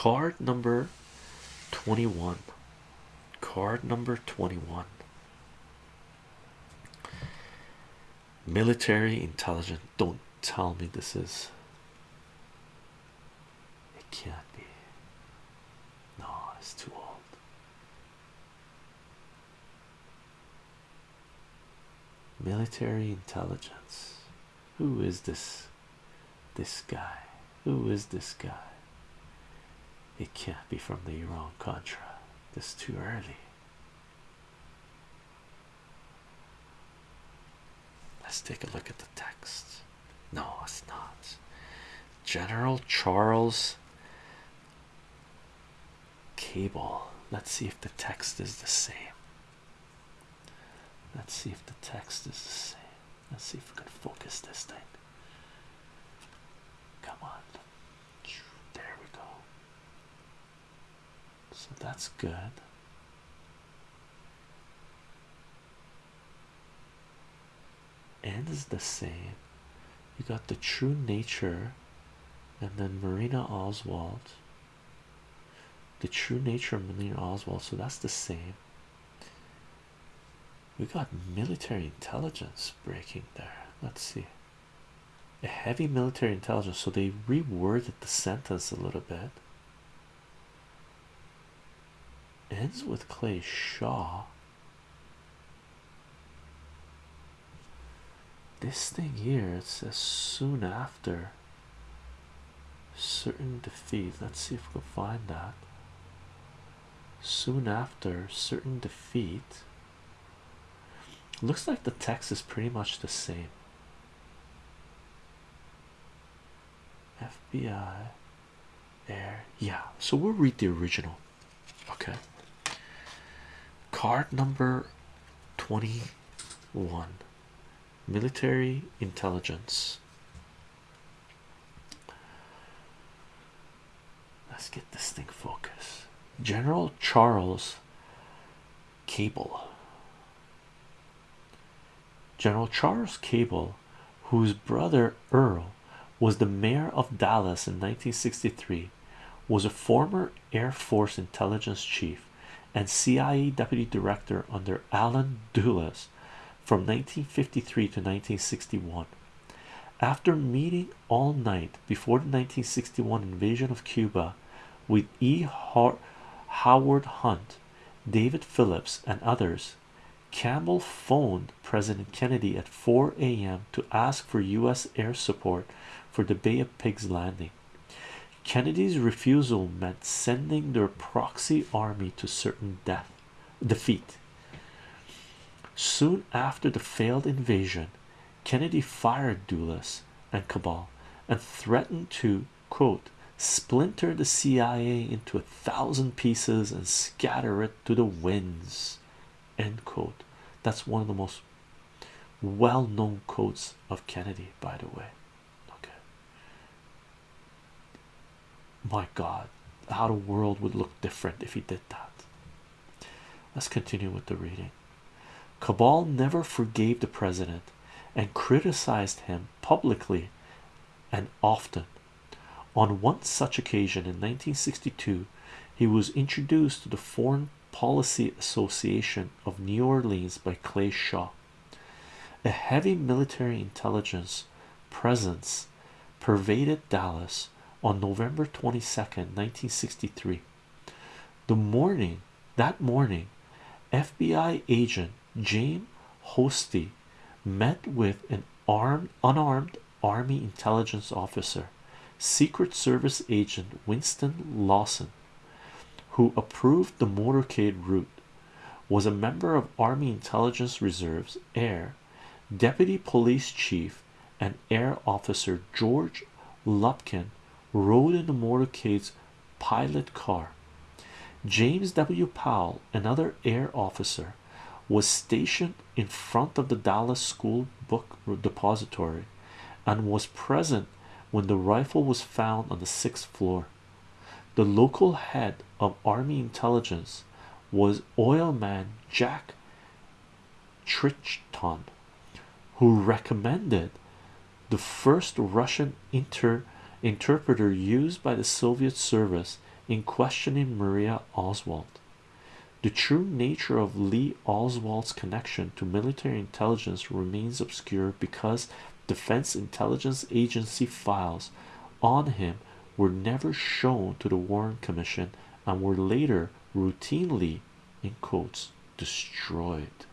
card number 21 card number 21 military intelligence. Don't tell me this is. It can't be. No it's too old. Military intelligence. Who is this? This guy. Who is this guy it can't be from the Iran Contra. This too early. Let's take a look at the text. No it's not. General Charles Cabell. Let's see if the text is the same. Let's see if the text is the same. Let's see if we can focus this thing. Come on there we go so that's good. And is the same. You got the true nature and then Marina Oswald. The true nature of Marina Oswald so that's the same. We got military intelligence breaking there. Let's see. A heavy military intelligence so they reworded the sentence a little bit ends with Clay Shaw. This thing here it says soon after certain defeat. Let's see if we can find that. Soon after certain defeat. Looks like the text is pretty much the same. FBI There, yeah. So we'll read the original. Okay card number 21 military intelligence. Let's get this thing focused. General Charles Cabell. General Charles Cabell whose brother Earle was the mayor of Dallas in 1963 was a former Air Force intelligence chief and CIA deputy director under Allen Dulles from 1953 to 1961 after meeting all night before the 1961 invasion of Cuba with E. Howard Hunt, David Phillips, and others, Campbell phoned President Kennedy at 4 a.m. to ask for U.S. air support for the Bay of Pigs landing. Kennedy's refusal meant sending their proxy army to certain death defeat. Soon after the failed invasion, Kennedy fired Dulles and Cabell and threatened to quote splinter the CIA into a thousand pieces and scatter it to the winds end quote that's one of the most well-known quotes of Kennedy by the way my god how the world would look different if he did that let's continue with the reading Cabell never forgave the president and criticized him publicly and often. On one such occasion in 1962, he was introduced to the Foreign Policy Association of New Orleans by Clay Shaw. A heavy military intelligence presence pervaded Dallas on November 22nd, 1963. The morning that morning, FBI agent James Hosty met with an armed unarmed army intelligence officer secret service agent Winston Lawson who approved the motorcade route was a member of army intelligence reserves air deputy police chief and air officer George Lumpkin rode in the motorcade's pilot car James W. Powell another air officer was stationed in front of the Dallas School Book Depository and was present when the rifle was found on the sixth floor. The local head of Army intelligence was oilman Jack Crichton, who recommended the first Russian inter interpreter used by the Soviet service in questioning Marina Oswald. The true nature of Lee Oswald's connection to military intelligence remains obscure because Defense Intelligence Agency files on him were never shown to the Warren Commission and were later routinely, in quotes, destroyed.